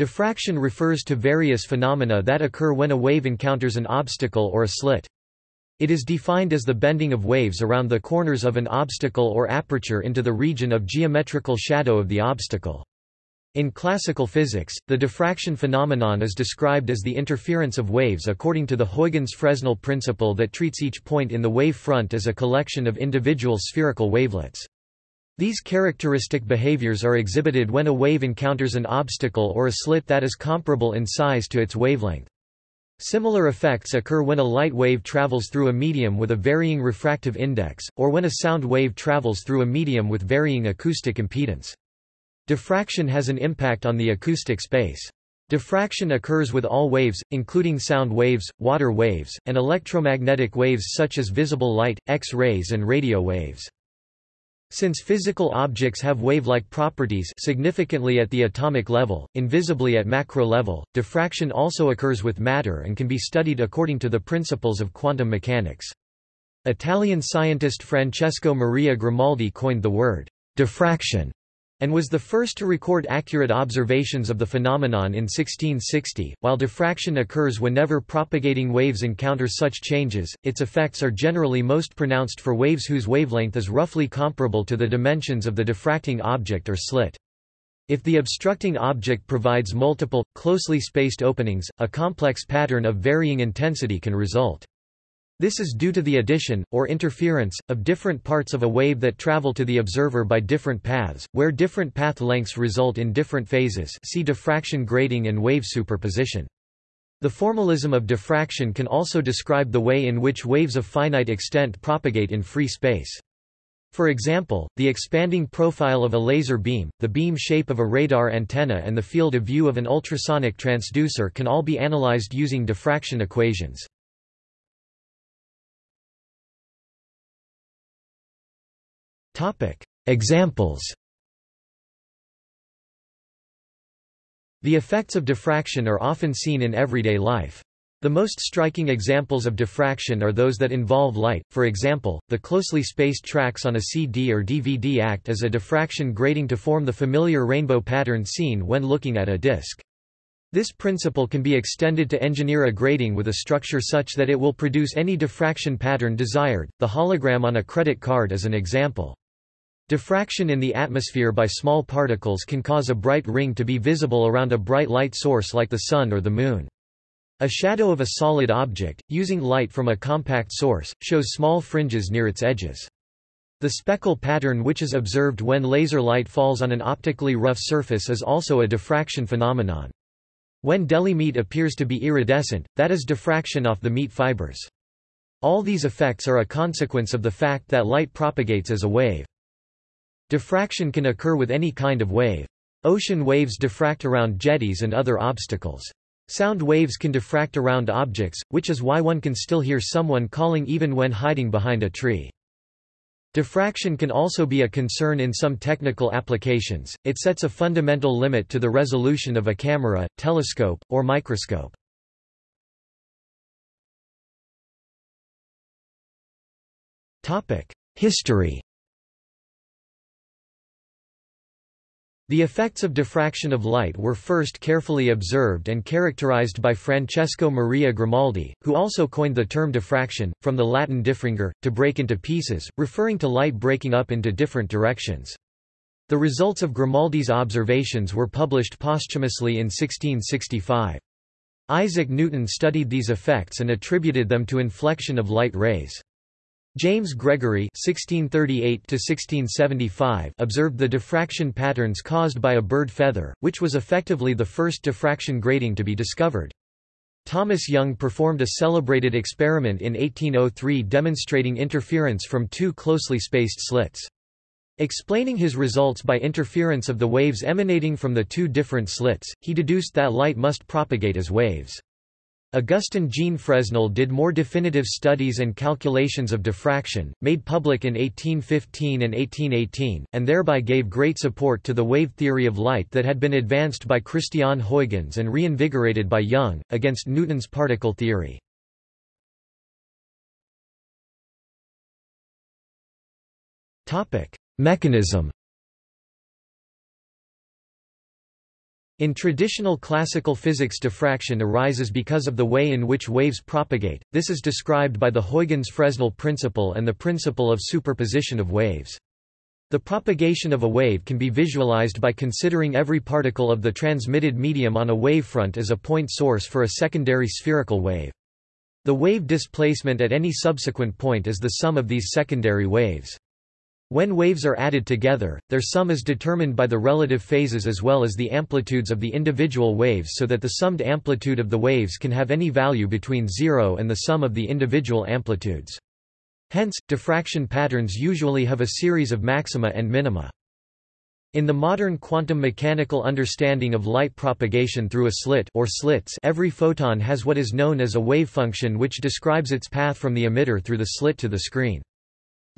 Diffraction refers to various phenomena that occur when a wave encounters an obstacle or a slit. It is defined as the bending of waves around the corners of an obstacle or aperture into the region of geometrical shadow of the obstacle. In classical physics, the diffraction phenomenon is described as the interference of waves according to the Huygens-Fresnel principle that treats each point in the wave front as a collection of individual spherical wavelets. These characteristic behaviors are exhibited when a wave encounters an obstacle or a slit that is comparable in size to its wavelength. Similar effects occur when a light wave travels through a medium with a varying refractive index, or when a sound wave travels through a medium with varying acoustic impedance. Diffraction has an impact on the acoustic space. Diffraction occurs with all waves, including sound waves, water waves, and electromagnetic waves such as visible light, X-rays and radio waves. Since physical objects have wave-like properties significantly at the atomic level, invisibly at macro level, diffraction also occurs with matter and can be studied according to the principles of quantum mechanics. Italian scientist Francesco Maria Grimaldi coined the word diffraction and was the first to record accurate observations of the phenomenon in 1660. While diffraction occurs whenever propagating waves encounter such changes, its effects are generally most pronounced for waves whose wavelength is roughly comparable to the dimensions of the diffracting object or slit. If the obstructing object provides multiple, closely spaced openings, a complex pattern of varying intensity can result. This is due to the addition, or interference, of different parts of a wave that travel to the observer by different paths, where different path lengths result in different phases see diffraction grating and wave superposition. The formalism of diffraction can also describe the way in which waves of finite extent propagate in free space. For example, the expanding profile of a laser beam, the beam shape of a radar antenna and the field of view of an ultrasonic transducer can all be analyzed using diffraction equations. Examples The effects of diffraction are often seen in everyday life. The most striking examples of diffraction are those that involve light, for example, the closely spaced tracks on a CD or DVD act as a diffraction grating to form the familiar rainbow pattern seen when looking at a disc. This principle can be extended to engineer a grating with a structure such that it will produce any diffraction pattern desired. The hologram on a credit card is an example. Diffraction in the atmosphere by small particles can cause a bright ring to be visible around a bright light source like the Sun or the Moon. A shadow of a solid object, using light from a compact source, shows small fringes near its edges. The speckle pattern which is observed when laser light falls on an optically rough surface is also a diffraction phenomenon. When deli meat appears to be iridescent, that is diffraction off the meat fibers. All these effects are a consequence of the fact that light propagates as a wave. Diffraction can occur with any kind of wave. Ocean waves diffract around jetties and other obstacles. Sound waves can diffract around objects, which is why one can still hear someone calling even when hiding behind a tree. Diffraction can also be a concern in some technical applications, it sets a fundamental limit to the resolution of a camera, telescope, or microscope. History The effects of diffraction of light were first carefully observed and characterized by Francesco Maria Grimaldi, who also coined the term diffraction, from the Latin diffringere, to break into pieces, referring to light breaking up into different directions. The results of Grimaldi's observations were published posthumously in 1665. Isaac Newton studied these effects and attributed them to inflection of light rays. James Gregory (1638–1675) observed the diffraction patterns caused by a bird feather, which was effectively the first diffraction grating to be discovered. Thomas Young performed a celebrated experiment in 1803 demonstrating interference from two closely spaced slits. Explaining his results by interference of the waves emanating from the two different slits, he deduced that light must propagate as waves. Augustin Jean Fresnel did more definitive studies and calculations of diffraction, made public in 1815 and 1818, and thereby gave great support to the wave theory of light that had been advanced by Christian Huygens and reinvigorated by Young, against Newton's particle theory. Mechanism In traditional classical physics diffraction arises because of the way in which waves propagate, this is described by the Huygens-Fresnel principle and the principle of superposition of waves. The propagation of a wave can be visualized by considering every particle of the transmitted medium on a wavefront as a point source for a secondary spherical wave. The wave displacement at any subsequent point is the sum of these secondary waves. When waves are added together, their sum is determined by the relative phases as well as the amplitudes of the individual waves so that the summed amplitude of the waves can have any value between zero and the sum of the individual amplitudes. Hence, diffraction patterns usually have a series of maxima and minima. In the modern quantum mechanical understanding of light propagation through a slit or slits every photon has what is known as a wave function which describes its path from the emitter through the slit to the screen.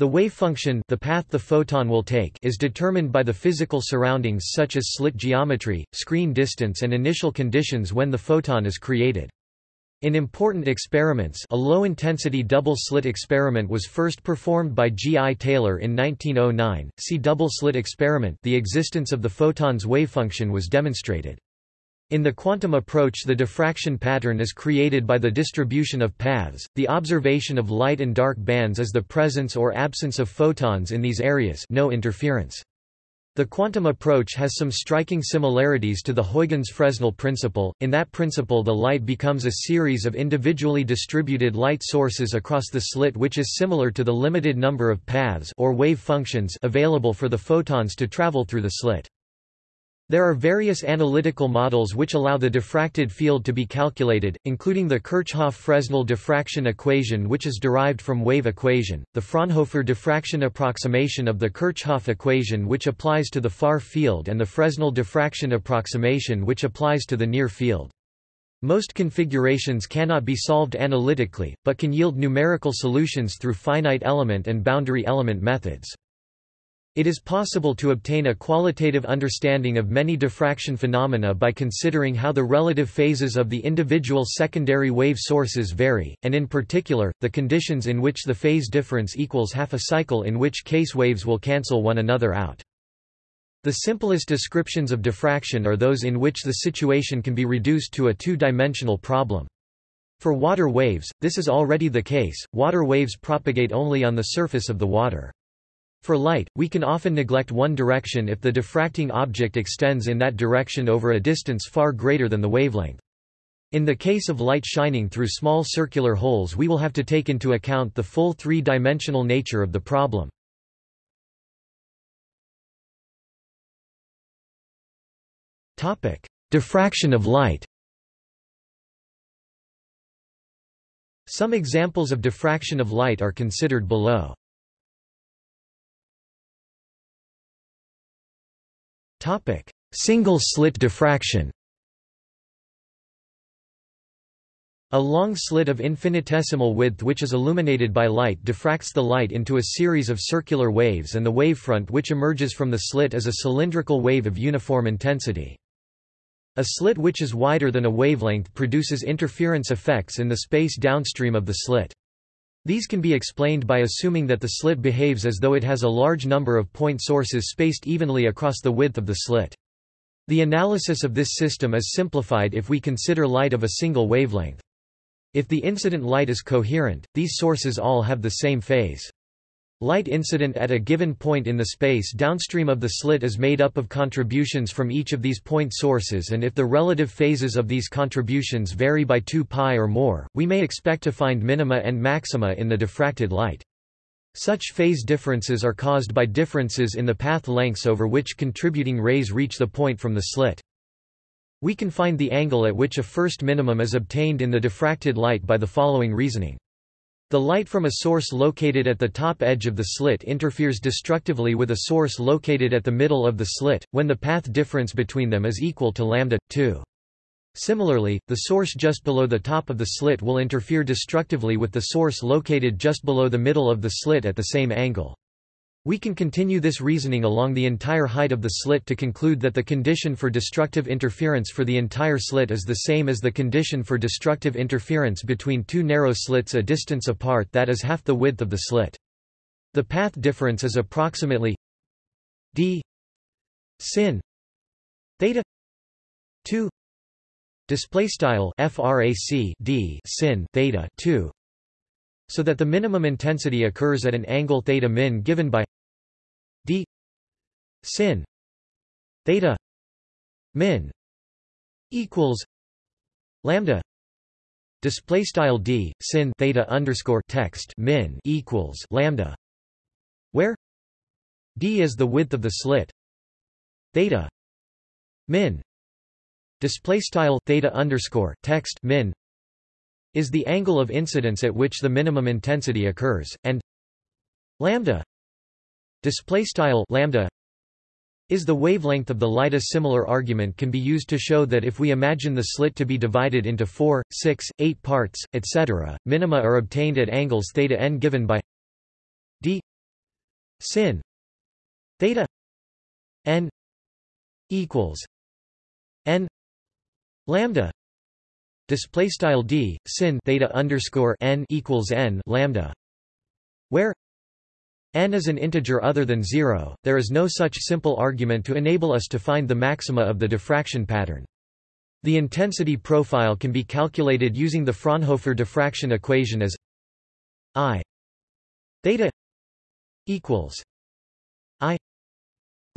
The wave function the path the photon will take is determined by the physical surroundings such as slit geometry, screen distance and initial conditions when the photon is created. In important experiments a low-intensity double-slit experiment was first performed by G. I. Taylor in 1909, see double-slit experiment the existence of the photon's wavefunction was demonstrated. In the quantum approach the diffraction pattern is created by the distribution of paths, the observation of light and dark bands is the presence or absence of photons in these areas no interference. The quantum approach has some striking similarities to the Huygens-Fresnel principle, in that principle the light becomes a series of individually distributed light sources across the slit which is similar to the limited number of paths or wave functions available for the photons to travel through the slit. There are various analytical models which allow the diffracted field to be calculated, including the Kirchhoff-Fresnel diffraction equation which is derived from wave equation, the Fraunhofer diffraction approximation of the Kirchhoff equation which applies to the far field and the Fresnel diffraction approximation which applies to the near field. Most configurations cannot be solved analytically, but can yield numerical solutions through finite element and boundary element methods. It is possible to obtain a qualitative understanding of many diffraction phenomena by considering how the relative phases of the individual secondary wave sources vary, and in particular, the conditions in which the phase difference equals half a cycle in which case waves will cancel one another out. The simplest descriptions of diffraction are those in which the situation can be reduced to a two-dimensional problem. For water waves, this is already the case, water waves propagate only on the surface of the water. For light, we can often neglect one direction if the diffracting object extends in that direction over a distance far greater than the wavelength. In the case of light shining through small circular holes we will have to take into account the full three-dimensional nature of the problem. Diffraction of light Some examples of diffraction of light are considered below. Topic: Single slit diffraction. A long slit of infinitesimal width which is illuminated by light diffracts the light into a series of circular waves and the wavefront which emerges from the slit is a cylindrical wave of uniform intensity. A slit which is wider than a wavelength produces interference effects in the space downstream of the slit. These can be explained by assuming that the slit behaves as though it has a large number of point sources spaced evenly across the width of the slit. The analysis of this system is simplified if we consider light of a single wavelength. If the incident light is coherent, these sources all have the same phase. Light incident at a given point in the space downstream of the slit is made up of contributions from each of these point sources and if the relative phases of these contributions vary by 2 pi or more, we may expect to find minima and maxima in the diffracted light. Such phase differences are caused by differences in the path lengths over which contributing rays reach the point from the slit. We can find the angle at which a first minimum is obtained in the diffracted light by the following reasoning. The light from a source located at the top edge of the slit interferes destructively with a source located at the middle of the slit, when the path difference between them is equal to lambda, 2. Similarly, the source just below the top of the slit will interfere destructively with the source located just below the middle of the slit at the same angle. We can continue this reasoning along the entire height of the slit to conclude that the condition for destructive interference for the entire slit is the same as the condition for destructive interference between two narrow slits a distance apart that is half the width of the slit. The path difference is approximately d sin theta 2 display style frac d sin theta 2 so that the minimum intensity occurs at an angle theta min given by d sin theta min equals lambda display style d sin theta underscore text min equals lambda where d is the width of the slit theta min display style theta underscore text min is the angle of incidence at which the minimum intensity occurs and lambda display style lambda is the wavelength of the light. A similar argument can be used to show that if we imagine the slit to be divided into 4, 6, 8 parts, etc., minima are obtained at angles theta n given by d sin theta n equals n lambda display style d sin theta underscore n equals n lambda where n is an integer other than 0 there is no such simple argument to enable us to find the maxima of the diffraction pattern. The intensity profile can be calculated using the Fraunhofer diffraction equation as i theta equals i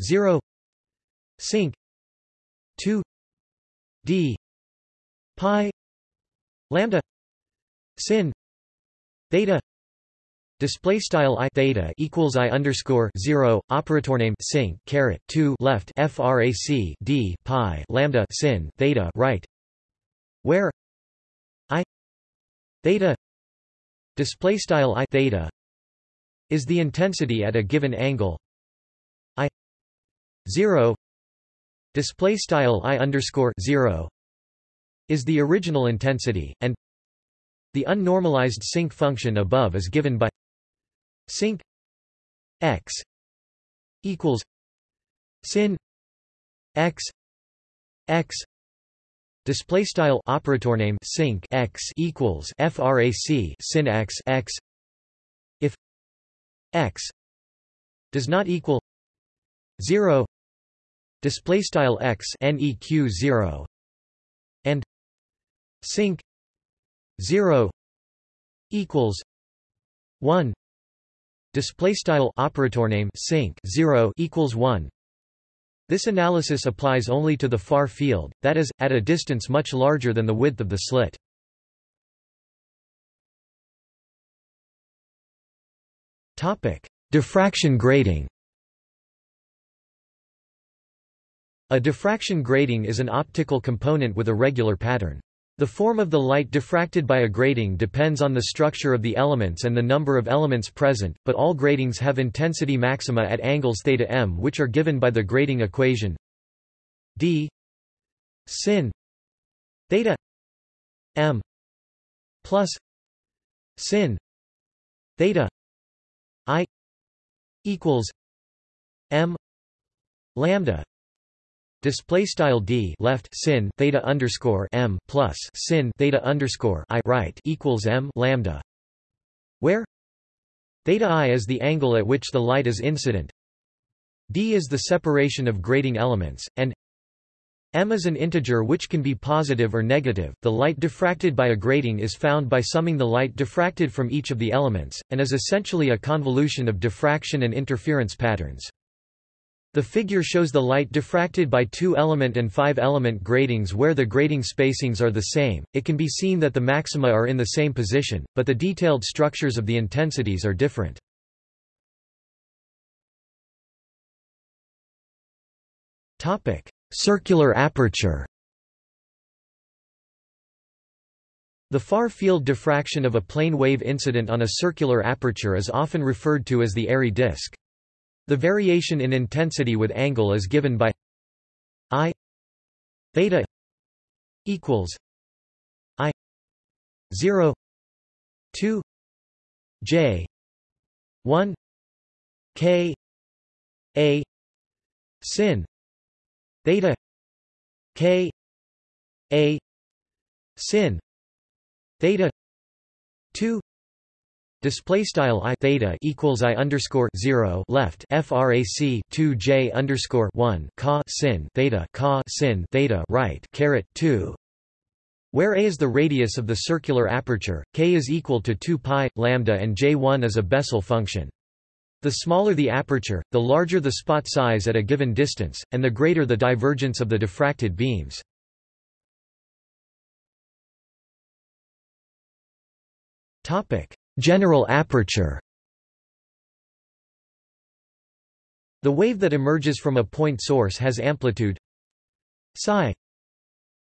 0 sinc 2 d pi lambda sin theta display style i theta equals i underscore 0 operator name sinc caret 2 left frac d pi lambda sin theta right. Where i theta display style i theta is the intensity at a given angle. I 0 display style i underscore 0 is the original intensity and the unnormalized sinc function above is given by sinc x equals sin x x display style operator name sinc x equals frac sin x x if x does not equal 0 display style x neq 0 and sinc 0 equals. 1 display style operator name sinc 0 equals 1 this analysis applies only to the far field that is at a distance much larger than the width of the slit. Topic. Diffraction grating A diffraction grating is an optical component with a regular pattern. The form of the light diffracted by a grating depends on the structure of the elements and the number of elements present, but all gratings have intensity maxima at angles theta m which are given by the grating equation d sin theta m plus sin theta i equals m lambda display style d left sin theta underscore m plus sin theta underscore i right equals m lambda, where theta i is the angle at which the light is incident, d is the separation of grating elements, and m is an integer which can be positive or negative. The light diffracted by a grating is found by summing the light diffracted from each of the elements, and is essentially a convolution of diffraction and interference patterns. The figure shows the light diffracted by two-element and five-element gratings where the grating spacings are the same. It can be seen that the maxima are in the same position, but the detailed structures of the intensities are different. Topic: Circular aperture. The far-field diffraction of a plane wave incident on a circular aperture is often referred to as the Airy disk. The variation in intensity with angle is given by I theta equals I 0 2 J 1 K A sin theta K A sin theta 2 Display style i theta equals i underscore zero left frac 2 j underscore one ca sin theta ca sin theta right caret two, where a is the radius of the circular aperture, k is equal to 2 pi lambda, and j1 is a Bessel function. The smaller the aperture, the larger the spot size at a given distance, and the greater the divergence of the diffracted beams. Topic General aperture. The wave that emerges from a point source has amplitude psi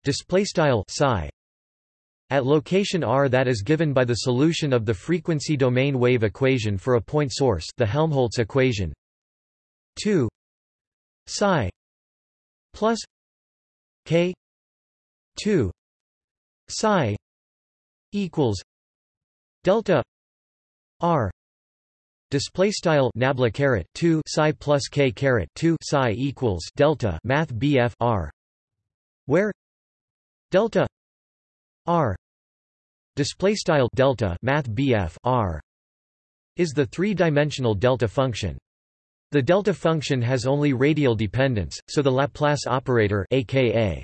display style psi at location r that is given by the solution of the frequency domain wave equation for a point source the Helmholtz equation. 2 psi plus k 2 psi equals delta r. Display style nabla caret 2 psi plus k caret 2 psi equals delta math bf r. Where delta r. Display style delta math bf r. Is the three-dimensional delta function. The delta function has only radial dependence so the laplace operator aka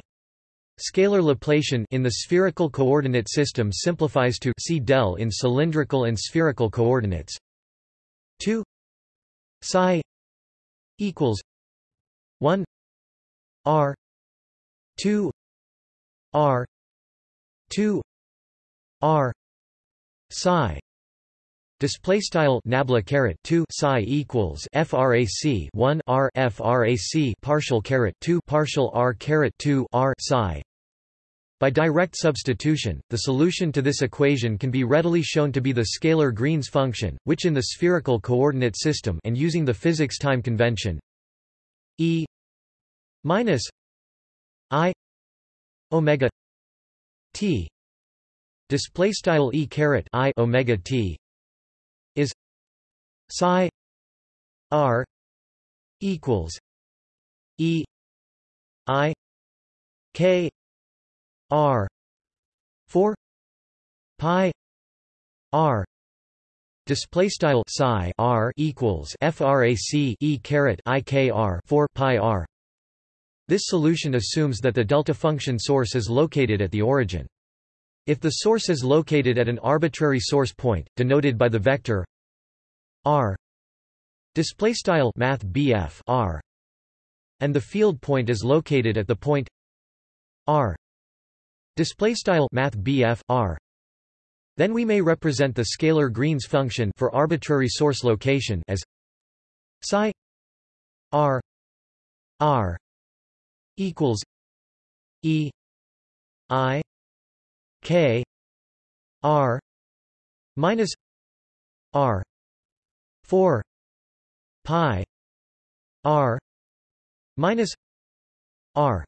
Scalar Laplacian in the spherical coordinate system simplifies to c del in cylindrical and spherical coordinates. 2 psi equals 1 r 2 r 2 r psi Display style nabla caret 2 psi equals frac 1 r frac partial caret 2 partial r caret 2 r psi. By direct substitution, the solution to this equation can be readily shown to be the scalar Green's function, which in the spherical coordinate system and using the physics time convention e minus i omega t display style e caret i omega t psi r equals e i k r 4 pi r Display style psi r equals frac e caret i k r 4 pi r. This solution assumes that the delta function source is located at the origin. If the source is located at an arbitrary source point, denoted by the vector r. Display style math BF r. And the field point is located at the point r. Display style math BF r. Then we may represent the scalar Green's function for arbitrary source location as psi r r equals e i K R minus R four pi R minus R.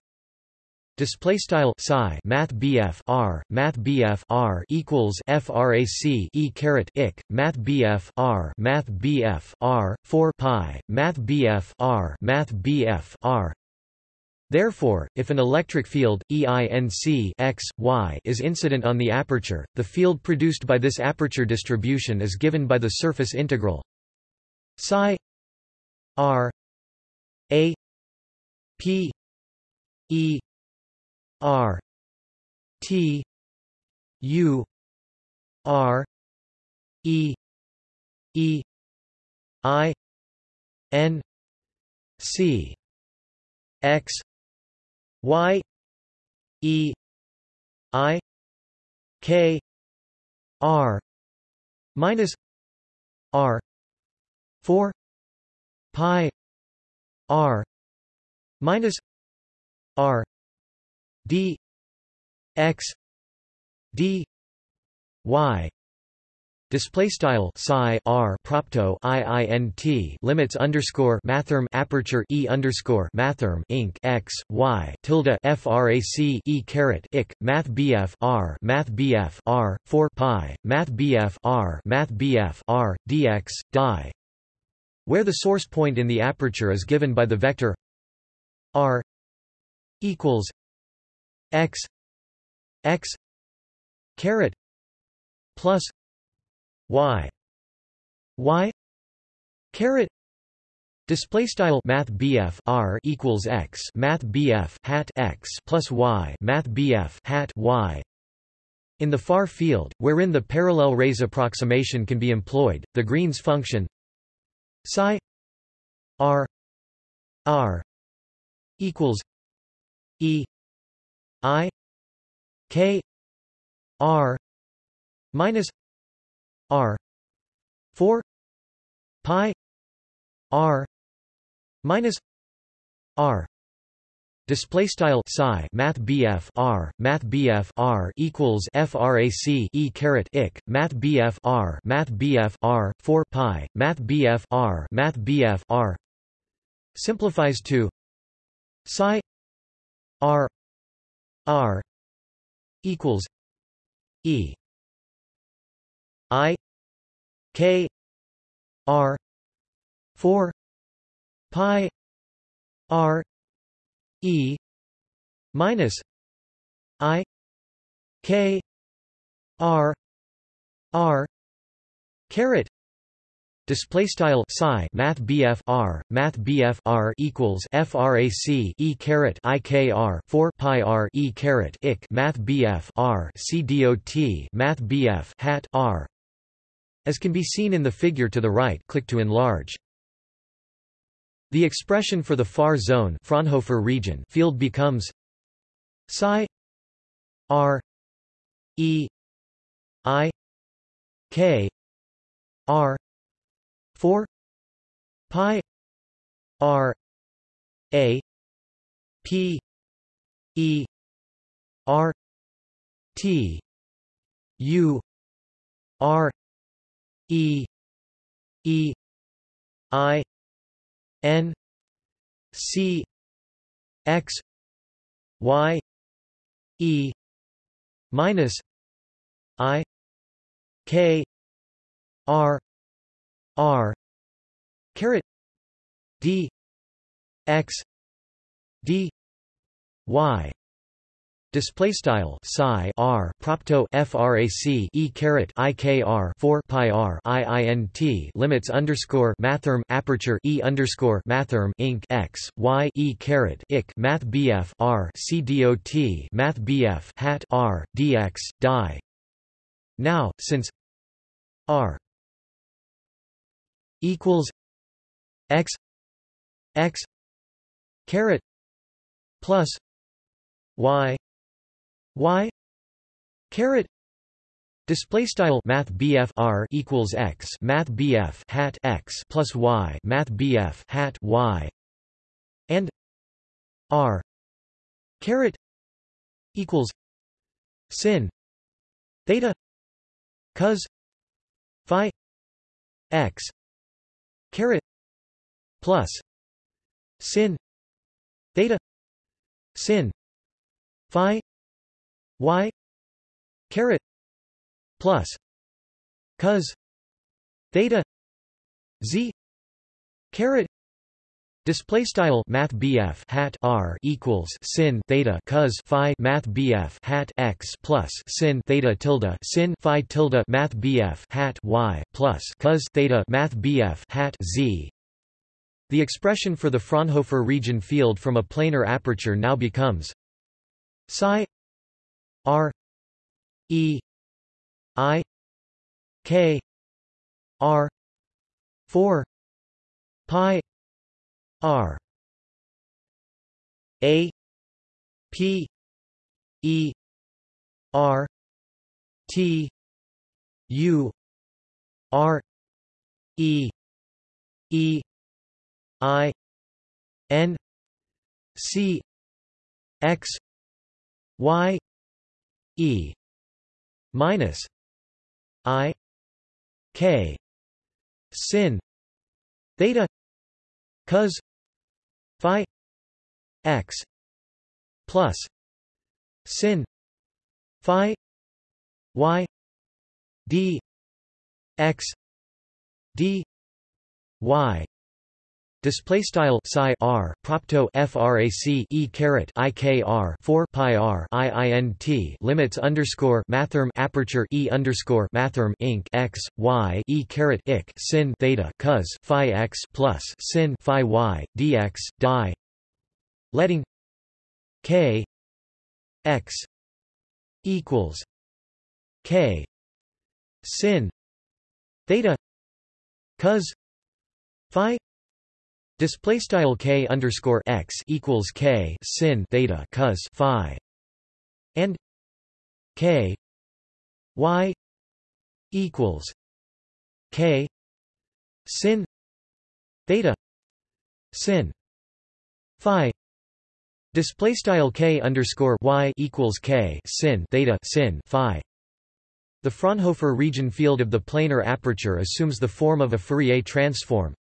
Display style psi math BF R math BF R equals frac e caret ik math BF R math BF R 4 pi math BF R math BF R. Therefore, if an electric field, EINC x, y is incident on the aperture, the field produced by this aperture distribution is given by the surface integral psi r a p e r t u r e e i n c x y e i k r minus r 4 pi r minus r d x d y Display style psi r propto iint limits underscore mathrm aperture e underscore mathrm inc x y tilde frac e caret ik math bf r math bf r 4 pi math bf r math bf r dx where the source point in the aperture is given by the vector r equals x x caret plus y y caret display style math BF r equals x math BF hat x plus y math BF hat y in the far field, wherein the parallel rays approximation can be employed, the Green's function psi r r equals e i k r minus r 4 pi r minus r Display style psi math BF R math BF R equals frac e caret ik math BF R math BF R 4 pi math BF R math BF R simplifies to psi R R equals E I K R four pi R E minus I K R R caret. Display style psi math BF R math BF R equals frac e caret i k r 4 pi r e caret ik math BF R c dot math BF hat R. As can be seen in the figure to the right click to enlarge the expression for the far zone Fraunhofer region field becomes psi r e i k r 4 pi r a p e r t u r e e i N C X Y E minus I K R R caret D X D Y Display style psi r propto frac e caret ikr 4 pi r iint limits underscore mathrm aperture e underscore mathrm inc x y e caret ik math bf r c dot math bf hat r dx dy. Now, since r equals x x caret plus y y caret Display style Math R equals x Math BF hat x plus y Math BF hat y and R caret equals sin theta cos phi x caret plus sin theta sin phi y caret plus cos theta z caret Display style Math hat R equals sin theta cos phi Math hat x plus sin theta tilde sin phi tilde Math hat y plus cos theta Math hat z. The expression for the Fraunhofer region field from a planar aperture now becomes psi R E I K R four pi R. A P E R T U R E E I N C X Y E minus I K sin theta cos phi x plus sin phi y d x d y Display style psi r propto frac e caret ikr 4 pi r iint limits underscore mathrm aperture e underscore mathrm inc x y e caret ik sin theta cos phi x plus sin phi y dx dy letting k x equals k sin theta cos phi Display style k underscore x equals k sin theta cos phi, and k y equals k sin theta sin phi. Display style k underscore y equals k sin theta sin phi. The Fraunhofer region field of the planar aperture assumes the form of a Fourier transform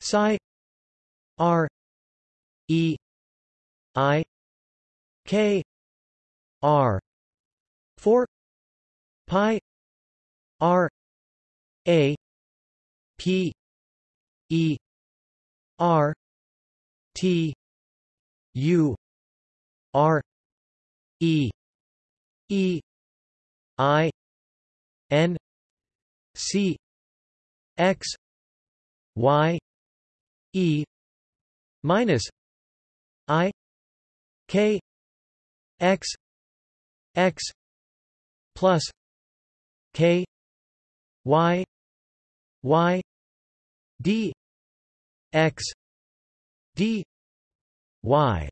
psi R E I K R four pi R A P E R T U R E E I N C X Y E minus I K X X plus K Y Y D X D Y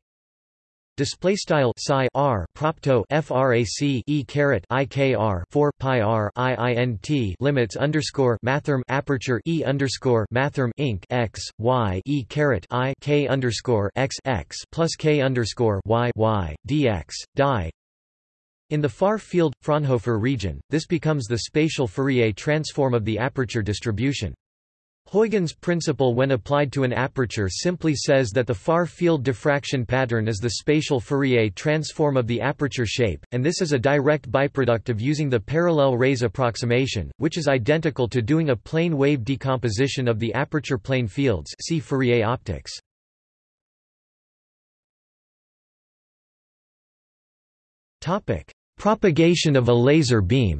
Display style psi r propto frac e caret ikr 4 pi r iint limits underscore mathrm aperture e underscore mathrm inc x y e caret i k underscore x x plus k underscore y y dx dy. In the far field Fraunhofer region, this becomes the spatial Fourier transform of the aperture distribution. Huygens' principle when applied to an aperture simply says that the far-field diffraction pattern is the spatial Fourier transform of the aperture shape, and this is a direct byproduct of using the parallel rays approximation, which is identical to doing a plane wave decomposition of the aperture plane fields see Fourier optics. Propagation of a laser beam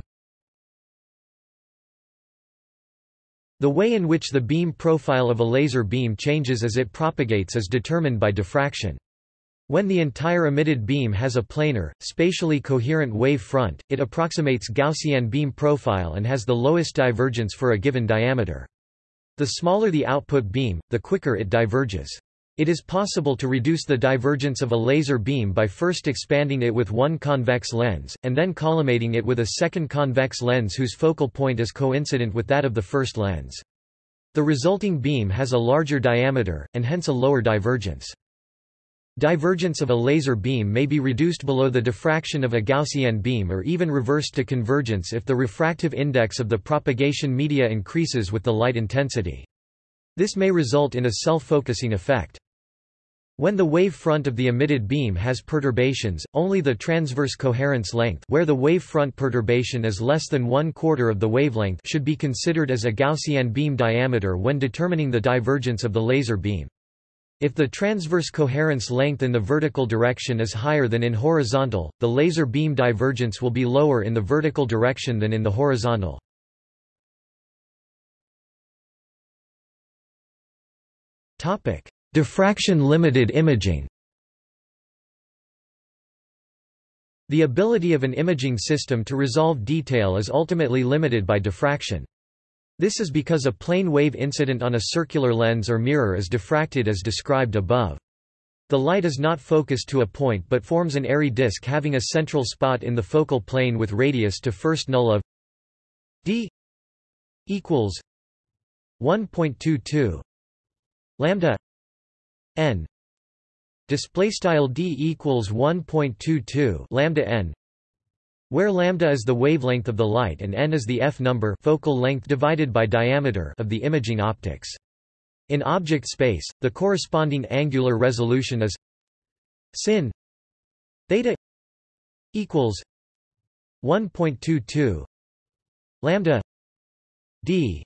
The way in which the beam profile of a laser beam changes as it propagates is determined by diffraction. When the entire emitted beam has a planar, spatially coherent wave front, it approximates Gaussian beam profile and has the lowest divergence for a given diameter. The smaller the output beam, the quicker it diverges. It is possible to reduce the divergence of a laser beam by first expanding it with one convex lens, and then collimating it with a second convex lens whose focal point is coincident with that of the first lens. The resulting beam has a larger diameter, and hence a lower divergence. Divergence of a laser beam may be reduced below the diffraction of a Gaussian beam or even reversed to convergence if the refractive index of the propagation media increases with the light intensity. This may result in a self-focusing effect. When the wave front of the emitted beam has perturbations, only the transverse coherence length where the wave front perturbation is less than one quarter of the wavelength should be considered as a Gaussian beam diameter when determining the divergence of the laser beam. If the transverse coherence length in the vertical direction is higher than in horizontal, the laser beam divergence will be lower in the vertical direction than in the horizontal. Topic: Diffraction-limited imaging The ability of an imaging system to resolve detail is ultimately limited by diffraction. This is because a plane wave incident on a circular lens or mirror is diffracted as described above. The light is not focused to a point but forms an airy disk having a central spot in the focal plane with radius to first null of d equals 1.22 lambda n display style d equals 1.22 lambda n where lambda is the wavelength of the light and n is the f number focal length divided by diameter of the imaging optics. In object space the corresponding angular resolution is sin theta equals 1.22 lambda d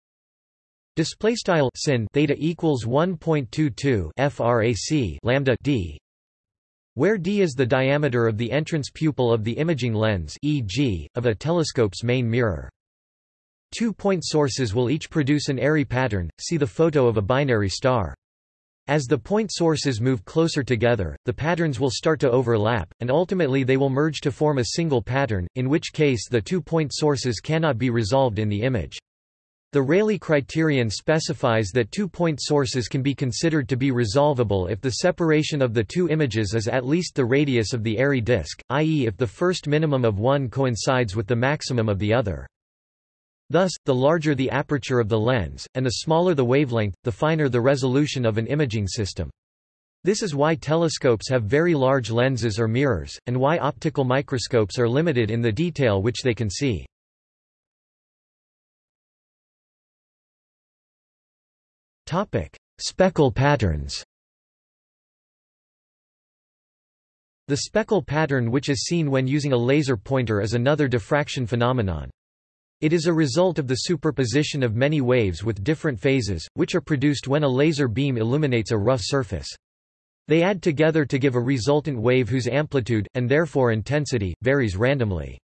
Display style sin theta equals 1.22 frac lambda d, where d is the diameter of the entrance pupil of the imaging lens, e.g., of a telescope's main mirror. Two point sources will each produce an airy pattern. See the photo of a binary star. As the point sources move closer together, the patterns will start to overlap, and ultimately they will merge to form a single pattern, in which case the two point sources cannot be resolved in the image. The Rayleigh criterion specifies that two-point sources can be considered to be resolvable if the separation of the two images is at least the radius of the airy disk, i.e. if the first minimum of one coincides with the maximum of the other. Thus, the larger the aperture of the lens, and the smaller the wavelength, the finer the resolution of an imaging system. This is why telescopes have very large lenses or mirrors, and why optical microscopes are limited in the detail which they can see. Topic: Speckle patterns. The speckle pattern which is seen when using a laser pointer is another diffraction phenomenon. It is a result of the superposition of many waves with different phases, which are produced when a laser beam illuminates a rough surface. They add together to give a resultant wave whose amplitude, and therefore intensity, varies randomly.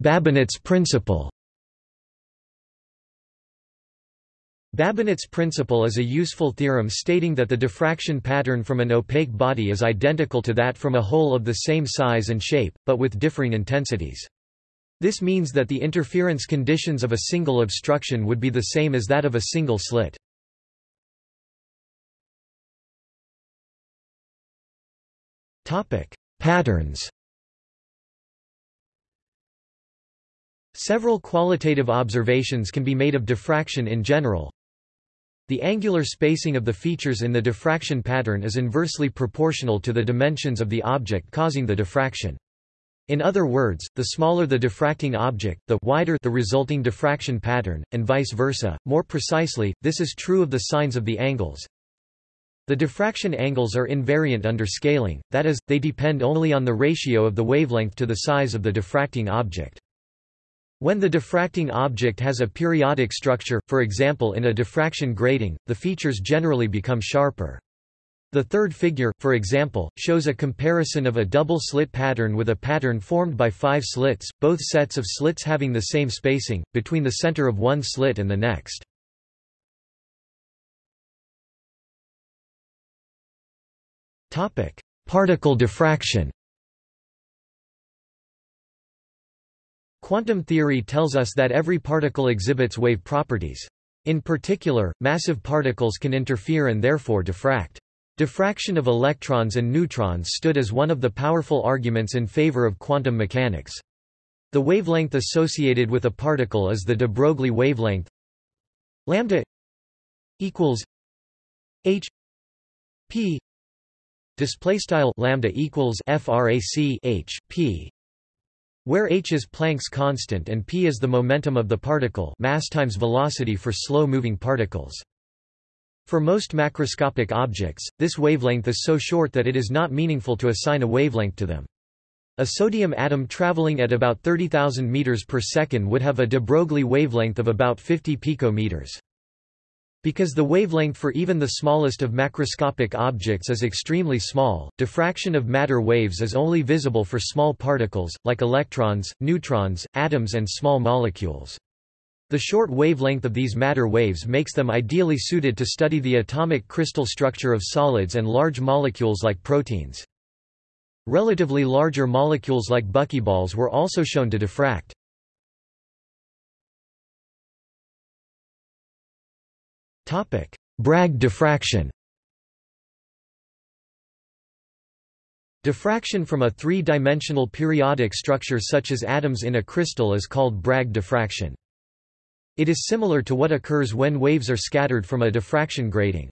Babinet's principle Babinet's principle is a useful theorem stating that the diffraction pattern from an opaque body is identical to that from a hole of the same size and shape, but with differing intensities. This means that the interference conditions of a single obstruction would be the same as that of a single slit. Patterns Several qualitative observations can be made of diffraction in general. The angular spacing of the features in the diffraction pattern is inversely proportional to the dimensions of the object causing the diffraction. In other words, the smaller the diffracting object, the wider the resulting diffraction pattern, and vice versa. More precisely, this is true of the sines of the angles. The diffraction angles are invariant under scaling, that is, they depend only on the ratio of the wavelength to the size of the diffracting object. When the diffracting object has a periodic structure, for example in a diffraction grating, the features generally become sharper. The third figure, for example, shows a comparison of a double slit pattern with a pattern formed by five slits, both sets of slits having the same spacing, between the center of one slit and the next. Particle diffraction Quantum theory tells us that every particle exhibits wave properties. In particular, massive particles can interfere and therefore diffract. Diffraction of electrons and neutrons stood as one of the powerful arguments in favor of quantum mechanics. The wavelength associated with a particle is the de Broglie wavelength lambda equals h p display style lambda equals frac h p where h is Planck's constant and p is the momentum of the particle mass times velocity for slow-moving particles. For most macroscopic objects, this wavelength is so short that it is not meaningful to assign a wavelength to them. A sodium atom traveling at about 30,000 meters per second would have a de Broglie wavelength of about 50 picometers. Because the wavelength for even the smallest of macroscopic objects is extremely small, diffraction of matter waves is only visible for small particles, like electrons, neutrons, atoms and small molecules. The short wavelength of these matter waves makes them ideally suited to study the atomic crystal structure of solids and large molecules like proteins. Relatively larger molecules like buckyballs were also shown to diffract. Bragg diffraction Diffraction from a three-dimensional periodic structure such as atoms in a crystal is called Bragg diffraction. It is similar to what occurs when waves are scattered from a diffraction grating.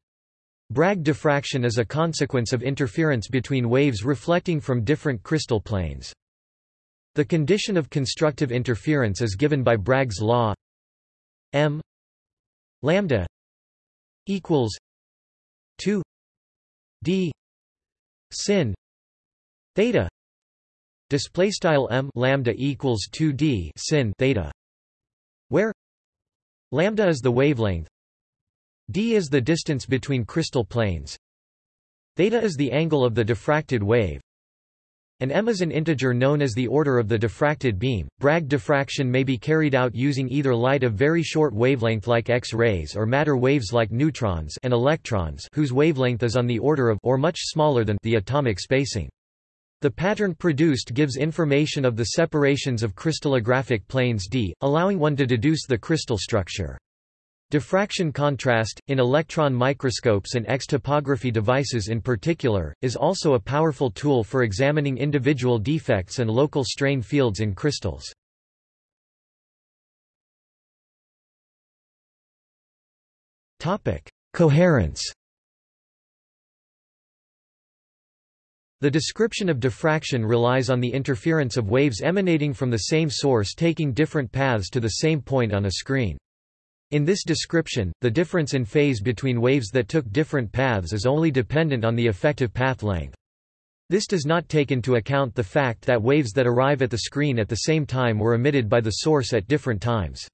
Bragg diffraction is a consequence of interference between waves reflecting from different crystal planes. The condition of constructive interference is given by Bragg's law m lambda equals 2 d sin theta display style m lambda equals 2d sin theta where lambda is the wavelength d is the distance between crystal planes theta is the angle of the diffracted wave and m is an integer known as the order of the diffracted beam. Bragg diffraction may be carried out using either light of very short wavelength like X-rays or matter waves like neutrons and electrons whose wavelength is on the order of or much smaller than the atomic spacing. The pattern produced gives information of the separations of crystallographic planes d, allowing one to deduce the crystal structure. Diffraction contrast, in electron microscopes and X-topography devices in particular, is also a powerful tool for examining individual defects and local strain fields in crystals. Coherence The description of diffraction relies on the interference of waves emanating from the same source taking different paths to the same point on a screen. In this description, the difference in phase between waves that took different paths is only dependent on the effective path length. This does not take into account the fact that waves that arrive at the screen at the same time were emitted by the source at different times.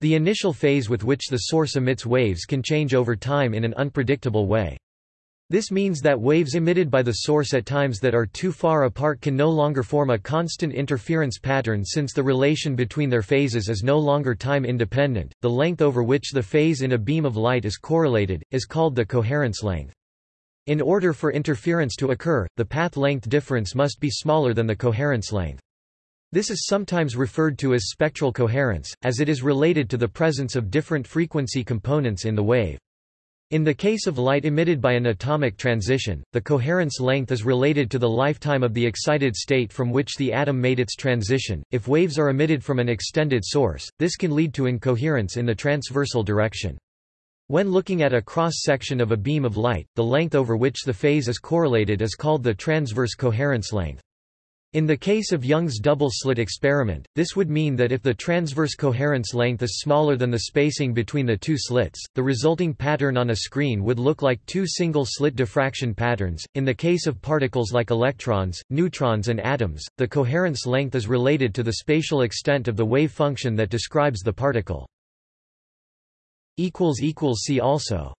The initial phase with which the source emits waves can change over time in an unpredictable way. This means that waves emitted by the source at times that are too far apart can no longer form a constant interference pattern since the relation between their phases is no longer time independent. The length over which the phase in a beam of light is correlated is called the coherence length. In order for interference to occur, the path length difference must be smaller than the coherence length. This is sometimes referred to as spectral coherence, as it is related to the presence of different frequency components in the wave. In the case of light emitted by an atomic transition, the coherence length is related to the lifetime of the excited state from which the atom made its transition. If waves are emitted from an extended source, this can lead to incoherence in the transversal direction. When looking at a cross-section of a beam of light, the length over which the phase is correlated is called the transverse coherence length. In the case of Young's double-slit experiment, this would mean that if the transverse coherence length is smaller than the spacing between the two slits, the resulting pattern on a screen would look like two single-slit diffraction patterns. In the case of particles like electrons, neutrons and atoms, the coherence length is related to the spatial extent of the wave function that describes the particle. See also